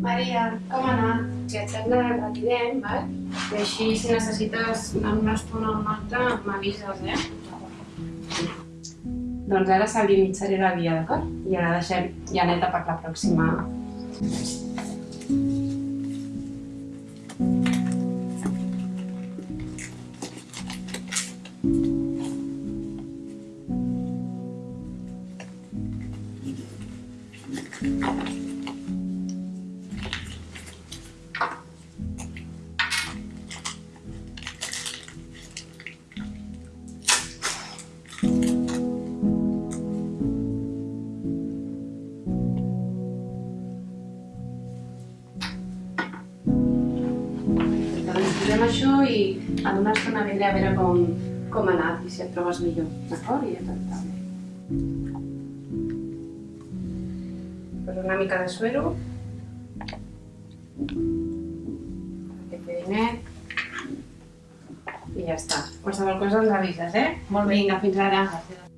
Maria, com ha anat? Si et sembla, retirem, val? I així, si necessites alguna una estona o una altra, m'avises, eh? Doncs ara salinitzaré la via, d'acord? I ara deixem Janeta per la pròxima. Thank you. Posem això i en una estona vindré a veure com, com ha anat i si et trobes millor, d'acord? I ja t'està Poso una mica de suero. Que quedi net. I ja està. Qualsevol cosa ens avises, eh? Molt bé. Vinga, fins ara. Gràcies.